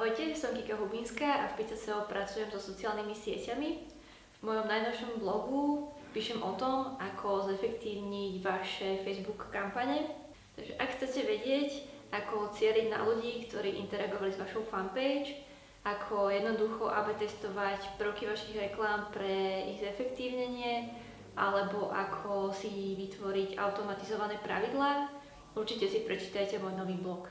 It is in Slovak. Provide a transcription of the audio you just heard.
Ahojte, som Kika Hubinská a v PCCO pracujem so sociálnymi sieťami. V mojom najnovšom blogu píšem o tom, ako zefektívniť vaše Facebook kampane. Takže ak chcete vedieť, ako cieliť na ľudí, ktorí interagovali s vašou fanpage, ako jednoducho AB testovať prvky vašich reklám pre ich zefektívnenie, alebo ako si vytvoriť automatizované pravidlá, určite si prečítajte môj nový blog.